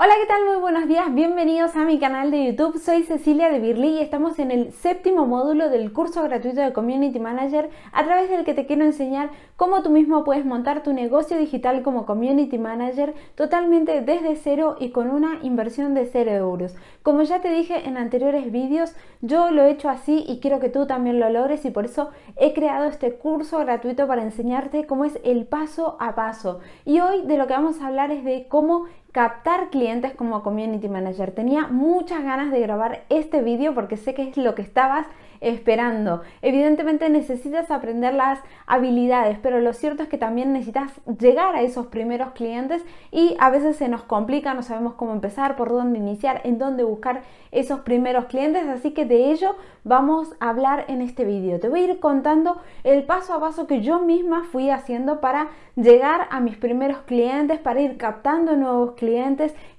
Hola, ¿qué tal? Muy buenos días, bienvenidos a mi canal de YouTube. Soy Cecilia de Birly y estamos en el séptimo módulo del curso gratuito de Community Manager a través del que te quiero enseñar cómo tú mismo puedes montar tu negocio digital como Community Manager totalmente desde cero y con una inversión de 0 euros. Como ya te dije en anteriores vídeos, yo lo he hecho así y quiero que tú también lo logres y por eso he creado este curso gratuito para enseñarte cómo es el paso a paso. Y hoy de lo que vamos a hablar es de cómo captar clientes como community manager. Tenía muchas ganas de grabar este vídeo porque sé que es lo que estabas esperando. Evidentemente necesitas aprender las habilidades, pero lo cierto es que también necesitas llegar a esos primeros clientes y a veces se nos complica, no sabemos cómo empezar, por dónde iniciar, en dónde buscar esos primeros clientes, así que de ello vamos a hablar en este vídeo. Te voy a ir contando el paso a paso que yo misma fui haciendo para llegar a mis primeros clientes, para ir captando nuevos clientes,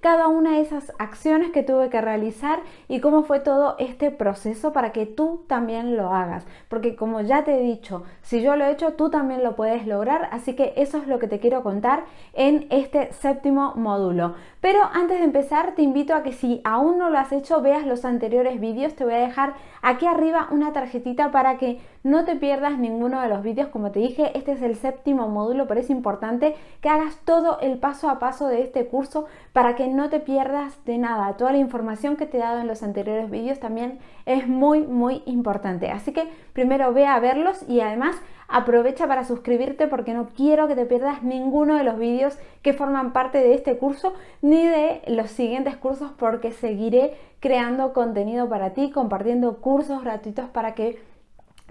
cada una de esas acciones que tuve que realizar y cómo fue todo este proceso para que tú también lo hagas. Porque como ya te he dicho, si yo lo he hecho, tú también lo puedes lograr. Así que eso es lo que te quiero contar en este séptimo módulo. Pero antes de empezar, te invito a que si aún no lo has hecho, veas los anteriores vídeos. Te voy a dejar aquí arriba una tarjetita para que no te pierdas ninguno de los vídeos. Como te dije, este es el séptimo módulo, pero es importante que hagas todo el paso a paso de este curso para que no te pierdas de nada. Toda la información que te he dado en los anteriores vídeos también es muy, muy importante. Así que primero ve a verlos y además aprovecha para suscribirte porque no quiero que te pierdas ninguno de los vídeos que forman parte de este curso ni de los siguientes cursos porque seguiré creando contenido para ti, compartiendo cursos gratuitos para que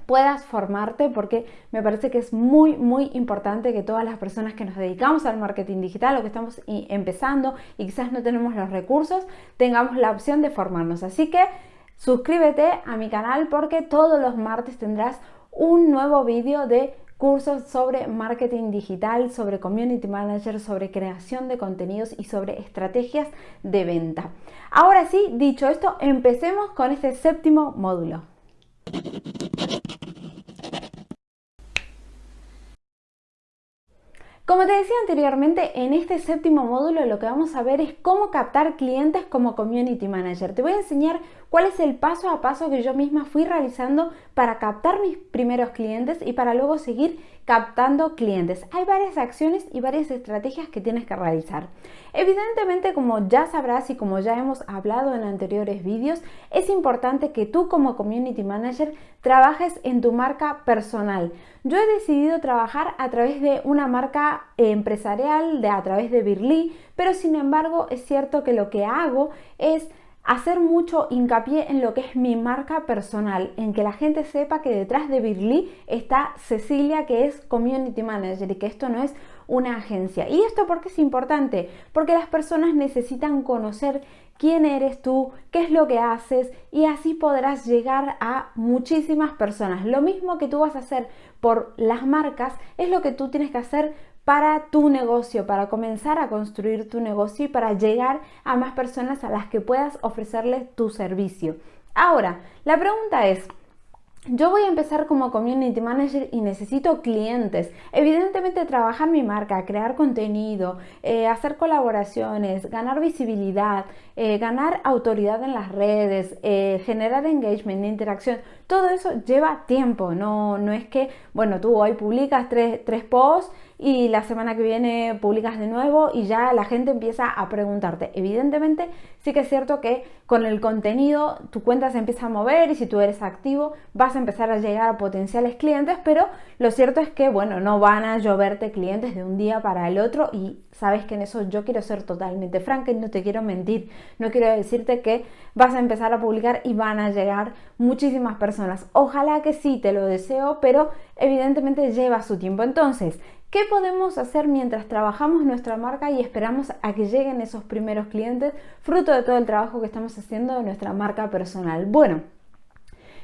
puedas formarte porque me parece que es muy muy importante que todas las personas que nos dedicamos al marketing digital o que estamos empezando y quizás no tenemos los recursos tengamos la opción de formarnos. Así que suscríbete a mi canal porque todos los martes tendrás un nuevo vídeo de cursos sobre marketing digital, sobre community manager, sobre creación de contenidos y sobre estrategias de venta. Ahora sí, dicho esto, empecemos con este séptimo módulo. Como te decía anteriormente, en este séptimo módulo lo que vamos a ver es cómo captar clientes como Community Manager. Te voy a enseñar cuál es el paso a paso que yo misma fui realizando para captar mis primeros clientes y para luego seguir captando clientes. Hay varias acciones y varias estrategias que tienes que realizar. Evidentemente, como ya sabrás y como ya hemos hablado en anteriores vídeos, es importante que tú como Community Manager trabajes en tu marca personal. Yo he decidido trabajar a través de una marca empresarial, de, a través de Birly, pero sin embargo es cierto que lo que hago es hacer mucho hincapié en lo que es mi marca personal, en que la gente sepa que detrás de Birly está Cecilia, que es Community Manager y que esto no es una agencia. ¿Y esto por qué es importante? Porque las personas necesitan conocer quién eres tú, qué es lo que haces y así podrás llegar a muchísimas personas. Lo mismo que tú vas a hacer por las marcas es lo que tú tienes que hacer para tu negocio, para comenzar a construir tu negocio y para llegar a más personas a las que puedas ofrecerles tu servicio. Ahora, la pregunta es, yo voy a empezar como community manager y necesito clientes. Evidentemente trabajar mi marca, crear contenido, eh, hacer colaboraciones, ganar visibilidad, eh, ganar autoridad en las redes, eh, generar engagement, interacción. Todo eso lleva tiempo. No, no es que, bueno, tú hoy publicas tres, tres posts y la semana que viene publicas de nuevo y ya la gente empieza a preguntarte. Evidentemente sí que es cierto que con el contenido tu cuenta se empieza a mover y si tú eres activo vas a empezar a llegar a potenciales clientes, pero lo cierto es que bueno, no van a lloverte clientes de un día para el otro y sabes que en eso yo quiero ser totalmente franca y no te quiero mentir. No quiero decirte que vas a empezar a publicar y van a llegar muchísimas personas. Ojalá que sí, te lo deseo, pero evidentemente lleva su tiempo. Entonces, ¿Qué podemos hacer mientras trabajamos nuestra marca y esperamos a que lleguen esos primeros clientes fruto de todo el trabajo que estamos haciendo de nuestra marca personal? Bueno,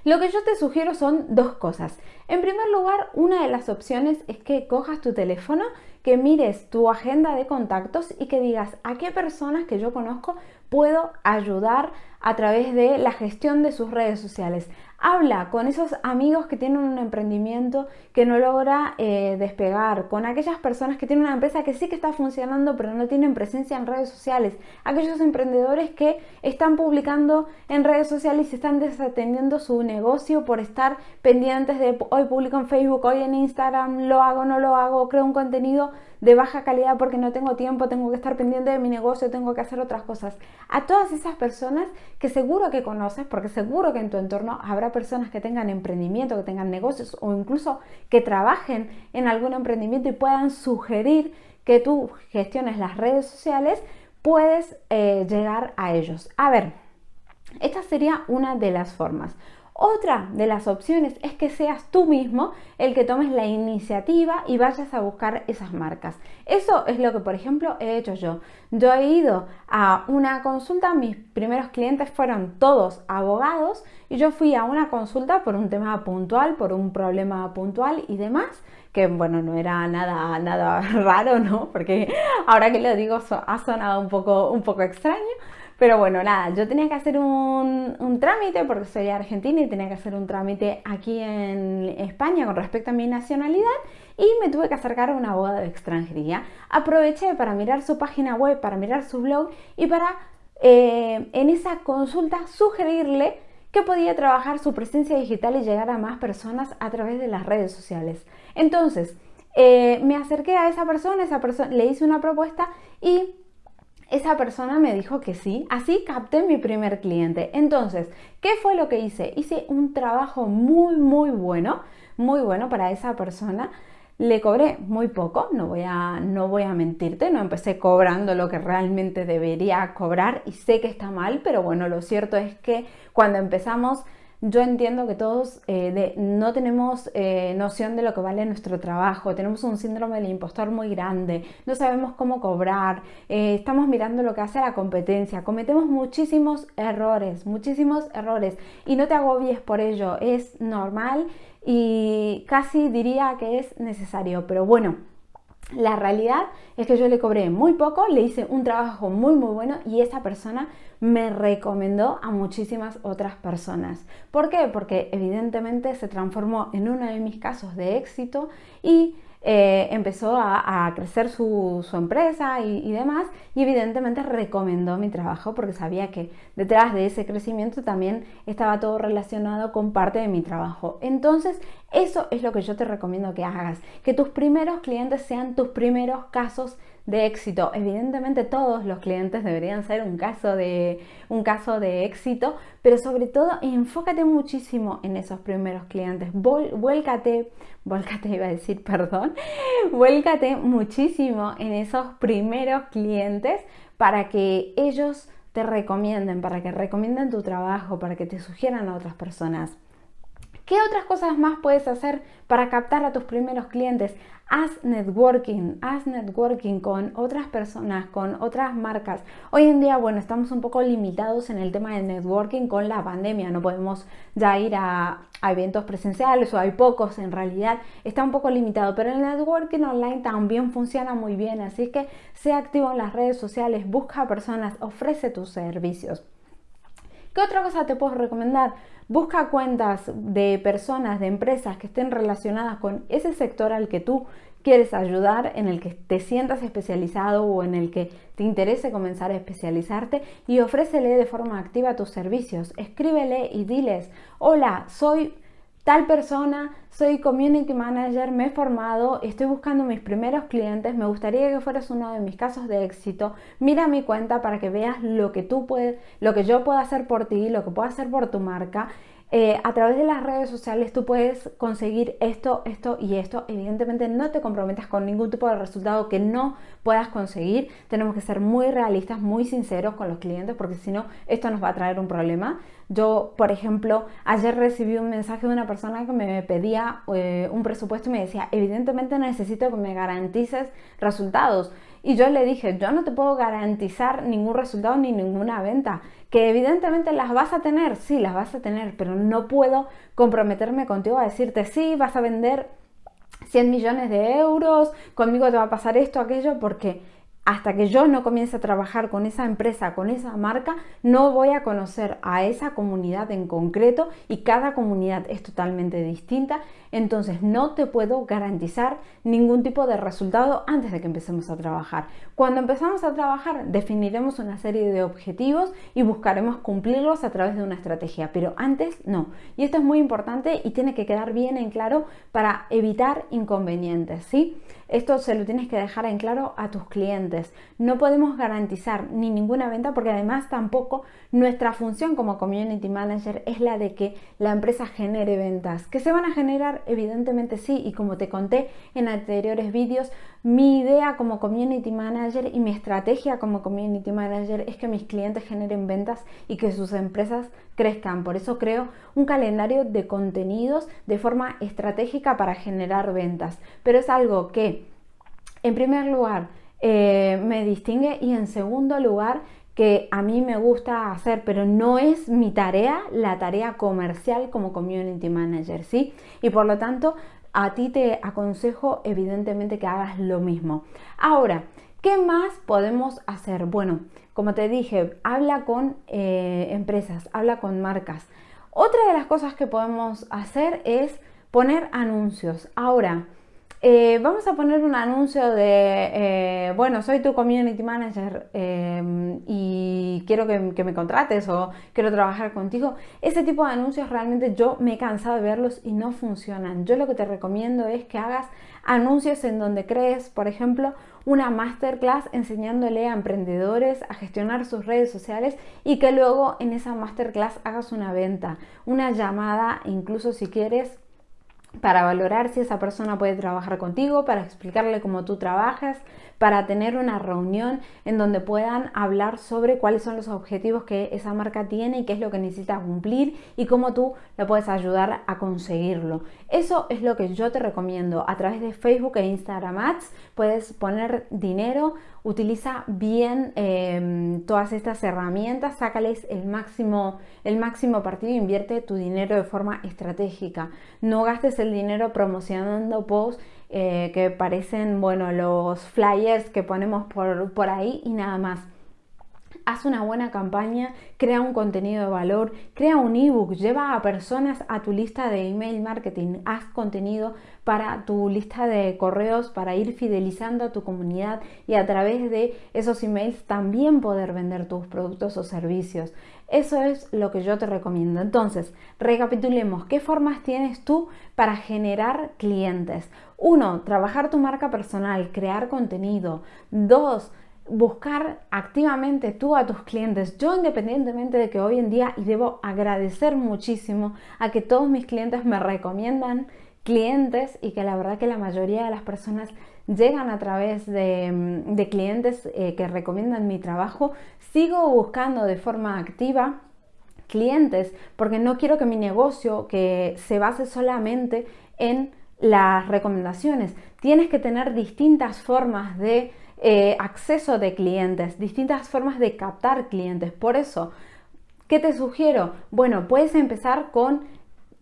lo que yo te sugiero son dos cosas. En primer lugar, una de las opciones es que cojas tu teléfono, que mires tu agenda de contactos y que digas a qué personas que yo conozco puedo ayudar a través de la gestión de sus redes sociales Habla con esos amigos que tienen un emprendimiento que no logra eh, despegar, con aquellas personas que tienen una empresa que sí que está funcionando pero no tienen presencia en redes sociales, aquellos emprendedores que están publicando en redes sociales y están desatendiendo su negocio por estar pendientes de hoy publico en Facebook, hoy en Instagram, lo hago, no lo hago, creo un contenido de baja calidad porque no tengo tiempo, tengo que estar pendiente de mi negocio, tengo que hacer otras cosas. A todas esas personas que seguro que conoces, porque seguro que en tu entorno habrá personas que tengan emprendimiento, que tengan negocios o incluso que trabajen en algún emprendimiento y puedan sugerir que tú gestiones las redes sociales, puedes eh, llegar a ellos. A ver, esta sería una de las formas. Otra de las opciones es que seas tú mismo el que tomes la iniciativa y vayas a buscar esas marcas. Eso es lo que, por ejemplo, he hecho yo. Yo he ido a una consulta, mis primeros clientes fueron todos abogados y yo fui a una consulta por un tema puntual, por un problema puntual y demás que bueno, no era nada, nada raro, ¿no? Porque ahora que lo digo ha sonado un poco, un poco extraño, pero bueno, nada, yo tenía que hacer un, trámite porque soy argentina y tenía que hacer un trámite aquí en España con respecto a mi nacionalidad y me tuve que acercar a una abogado de extranjería. Aproveché para mirar su página web, para mirar su blog y para eh, en esa consulta sugerirle que podía trabajar su presencia digital y llegar a más personas a través de las redes sociales. Entonces, eh, me acerqué a esa persona, esa persona le hice una propuesta y esa persona me dijo que sí, así capté mi primer cliente. Entonces, ¿qué fue lo que hice? Hice un trabajo muy, muy bueno, muy bueno para esa persona. Le cobré muy poco, no voy, a, no voy a mentirte, no empecé cobrando lo que realmente debería cobrar y sé que está mal, pero bueno, lo cierto es que cuando empezamos yo entiendo que todos eh, no tenemos eh, noción de lo que vale nuestro trabajo, tenemos un síndrome del impostor muy grande, no sabemos cómo cobrar, eh, estamos mirando lo que hace la competencia, cometemos muchísimos errores, muchísimos errores y no te agobies por ello, es normal y casi diría que es necesario, pero bueno. La realidad es que yo le cobré muy poco, le hice un trabajo muy muy bueno y esa persona me recomendó a muchísimas otras personas. ¿Por qué? Porque evidentemente se transformó en uno de mis casos de éxito y eh, empezó a, crecer su, empresa y, demás y evidentemente recomendó mi trabajo porque sabía que detrás de ese crecimiento también estaba todo relacionado con parte de mi trabajo. Entonces eso es lo que yo te recomiendo que hagas, que tus primeros clientes sean tus primeros casos éxito. Evidentemente todos los clientes deberían ser un caso de, un caso de éxito, pero sobre todo enfócate muchísimo en esos primeros clientes. vuélcate, vuélcate iba a decir, perdón, vuélcate muchísimo en esos primeros clientes para que ellos te recomienden, para que recomienden tu trabajo, para que te sugieran a otras personas. ¿Qué otras cosas más puedes hacer para captar a tus primeros clientes? Haz networking, haz networking con otras personas, con otras marcas. Hoy en día, bueno, estamos un poco limitados en el tema del networking con la pandemia. No podemos ya ir a, eventos presenciales o hay pocos en realidad. Está un poco limitado, pero el networking online también funciona muy bien. Así que sea activo en las redes sociales, busca personas, ofrece tus servicios. ¿Qué otra cosa te puedo recomendar? Busca cuentas de personas, de empresas que estén relacionadas con ese sector al que tú quieres ayudar, en el que te sientas especializado o en el que te interese comenzar a especializarte y ofrécele de forma activa tus servicios. Escríbele y diles, hola, soy tal persona, soy community manager, me he formado, estoy buscando mis primeros clientes, me gustaría que fueras uno de mis casos de éxito. Mira mi cuenta para que veas lo que tú puedes, lo que yo puedo hacer por ti, lo que puedo hacer por tu marca eh, a través de las redes sociales tú puedes conseguir esto, esto y esto. Evidentemente no te comprometas con ningún tipo de resultado que no puedas conseguir. Tenemos que ser muy realistas, muy sinceros con los clientes porque si no esto nos va a traer un problema. Yo, por ejemplo, ayer recibí un mensaje de una persona que me pedía eh, un presupuesto y me decía, evidentemente necesito que me garantices resultados. Y yo le dije, yo no te puedo garantizar ningún resultado ni ninguna venta. Que evidentemente las vas a tener, sí, las vas a tener, pero no puedo comprometerme contigo a decirte, sí, vas a vender 100 millones de euros, conmigo te va a pasar esto, aquello, porque hasta que yo no comience a trabajar con esa empresa, con esa marca, no voy a conocer a esa comunidad en concreto y cada comunidad es totalmente distinta, entonces no te puedo garantizar ningún tipo de resultado antes de que empecemos a trabajar. Cuando empezamos a trabajar definiremos una serie de objetivos y buscaremos cumplirlos a través de una estrategia, pero antes no. Y esto es muy importante y tiene que quedar bien en claro para evitar inconvenientes, ¿sí? Esto se lo tienes que dejar en claro a tus clientes. No podemos garantizar ni ninguna venta porque además tampoco nuestra función como community manager es la de que la empresa genere ventas. Que se van a generar, evidentemente sí, y como te conté en anteriores vídeos, mi idea como community manager y mi estrategia como community manager es que mis clientes generen ventas y que sus empresas crezcan. Por eso creo un calendario de contenidos de forma estratégica para generar ventas. Pero es algo que, en primer lugar, eh, me distingue y en segundo lugar, que a mí me gusta hacer, pero no es mi tarea, la tarea comercial como community manager, ¿sí? Y por lo tanto, a ti te aconsejo evidentemente que hagas lo mismo. Ahora, ¿qué más podemos hacer? Bueno, como te dije, habla con eh, empresas, habla con marcas. Otra de las cosas que podemos hacer es poner anuncios. Ahora, eh, vamos a poner un anuncio de, eh, bueno, soy tu community manager em, y quiero que, que, me contrates o quiero trabajar contigo. Ese tipo de anuncios realmente yo me he cansado de verlos y no funcionan. Yo lo que te recomiendo es que hagas anuncios en donde crees, por ejemplo, una masterclass enseñándole a emprendedores a gestionar sus redes sociales y que luego en esa masterclass hagas una venta, una llamada, incluso si quieres para valorar si esa persona puede trabajar contigo, para explicarle cómo tú trabajas, para tener una reunión en donde puedan hablar sobre cuáles son los objetivos que esa marca tiene y qué es lo que necesita cumplir y cómo tú le puedes ayudar a conseguirlo. Eso es lo que yo te recomiendo. A través de Facebook e Instagram Ads puedes poner dinero, utiliza bien em, todas estas herramientas, sácales el máximo, el máximo partido, invierte tu dinero de forma estratégica. No gastes el dinero promocionando posts eh, que parecen, bueno, los flyers que ponemos por, por ahí y nada más haz una buena campaña, crea un contenido de valor, crea un ebook, lleva a personas a tu lista de email marketing, haz contenido para tu lista de correos para ir fidelizando a tu comunidad y a través de esos emails también poder vender tus productos o servicios. Eso es lo que yo te recomiendo. Entonces, recapitulemos, ¿qué formas tienes tú para generar clientes? Uno, trabajar tu marca personal, crear contenido. Dos, buscar activamente tú a tus clientes. Yo independientemente de que hoy en día, y debo agradecer muchísimo a que todos mis clientes me recomiendan clientes y que la verdad que la mayoría de las personas llegan a través de, mm, clientes eh, que recomiendan mi trabajo, sigo buscando de forma activa clientes porque no quiero que mi negocio que se base solamente en las recomendaciones. Tienes que tener distintas formas de eh, acceso de clientes, distintas formas de captar clientes. Por eso, ¿qué te sugiero? Bueno, puedes empezar con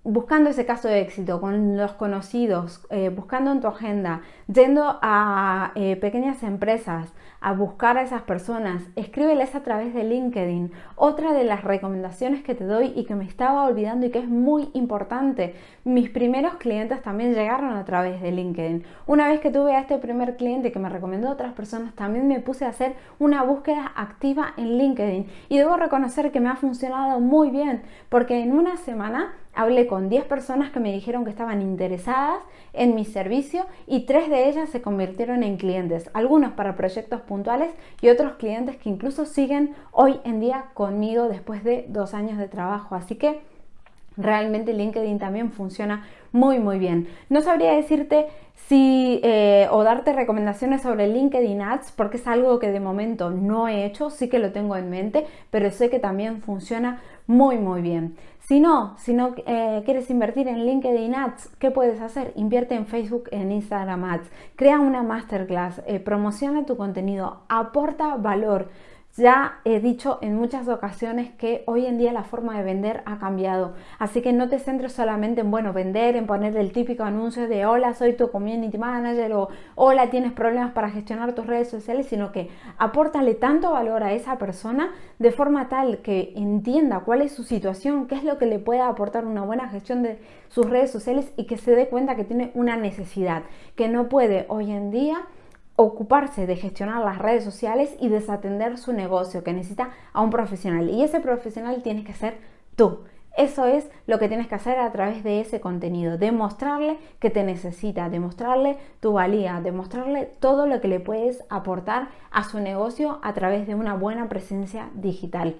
buscando ese caso de éxito con los conocidos, eh, buscando en tu agenda, yendo a eh, pequeñas empresas, a buscar a esas personas, escríbeles a través de LinkedIn. Otra de las recomendaciones que te doy y que me estaba olvidando y que es muy importante, mis primeros clientes también llegaron a través de LinkedIn. Una vez que tuve a este primer cliente que me recomendó a otras personas, también me puse a hacer una búsqueda activa en LinkedIn y debo reconocer que me ha funcionado muy bien porque en una semana hablé con 10 personas que me dijeron que estaban interesadas en mi servicio y tres de ellas se convirtieron en clientes, algunos para proyectos puntuales y otros clientes que incluso siguen hoy en día conmigo después de dos años de trabajo. Así que realmente LinkedIn también funciona muy muy bien. No sabría decirte si eh, o darte recomendaciones sobre LinkedIn Ads porque es algo que de momento no he hecho, sí que lo tengo en mente, pero sé que también funciona muy muy bien. Si no, si no eh, quieres invertir en LinkedIn Ads, ¿qué puedes hacer? Invierte en Facebook, en Instagram Ads, crea una masterclass, eh, promociona tu contenido, aporta valor. Ya he dicho en muchas ocasiones que hoy en día la forma de vender ha cambiado, así que no te centres solamente en, bueno, vender, en poner el típico anuncio de hola, soy tu community manager o hola, tienes problemas para gestionar tus redes sociales, sino que apórtale tanto valor a esa persona de forma tal que entienda cuál es su situación, qué es lo que le puede aportar una buena gestión de sus redes sociales y que se dé cuenta que tiene una necesidad, que no puede hoy en día ocuparse de gestionar las redes sociales y desatender su negocio, que necesita a un profesional. Y ese profesional tiene que ser tú. Eso es lo que tienes que hacer a través de ese contenido, demostrarle que te necesita, demostrarle tu valía, demostrarle todo lo que le puedes aportar a su negocio a través de una buena presencia digital.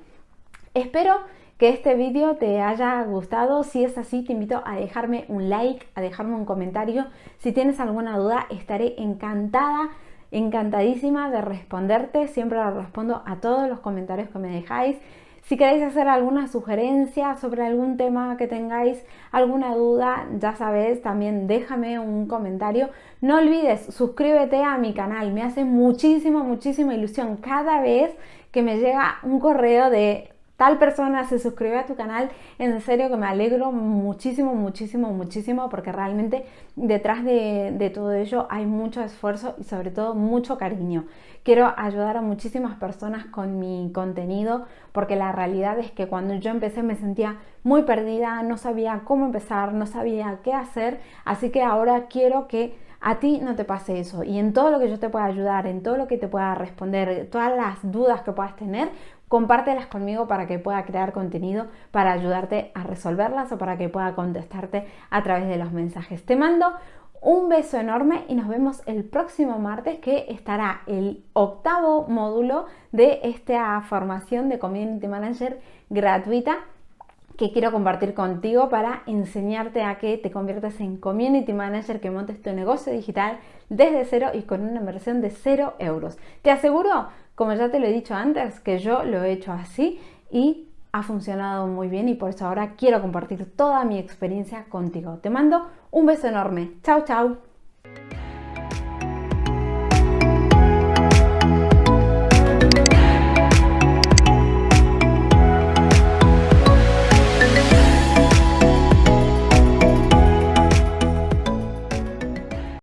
Espero que este vídeo te haya gustado. Si es así, te invito a dejarme un like, a dejarme un comentario. Si tienes alguna duda, estaré encantada encantadísima de responderte, siempre respondo a todos los comentarios que me dejáis. Si queréis hacer alguna sugerencia sobre algún tema que tengáis, alguna duda, ya sabes, también déjame un comentario. No olvides, suscríbete a mi canal, me hace muchísima, muchísima ilusión cada vez que me llega un correo de tal persona se suscribe a tu canal, en serio que me alegro muchísimo, muchísimo, muchísimo, porque realmente detrás de, de, todo ello hay mucho esfuerzo y sobre todo mucho cariño. Quiero ayudar a muchísimas personas con mi contenido, porque la realidad es que cuando yo empecé me sentía muy perdida, no sabía cómo empezar, no sabía qué hacer, así que ahora quiero que a ti no te pase eso y en todo lo que yo te pueda ayudar, en todo lo que te pueda responder, todas las dudas que puedas tener, compártelas conmigo para que pueda crear contenido para ayudarte a resolverlas o para que pueda contestarte a través de los mensajes. Te mando un beso enorme y nos vemos el próximo martes que estará el octavo módulo de esta formación de Community Manager gratuita que quiero compartir contigo para enseñarte a que te conviertas en Community Manager, que montes tu negocio digital desde cero y con una inversión de cero euros. Te aseguro como ya te lo he dicho antes, que yo lo he hecho así y ha funcionado muy bien y por eso ahora quiero compartir toda mi experiencia contigo. Te mando un beso enorme. Chao, chao.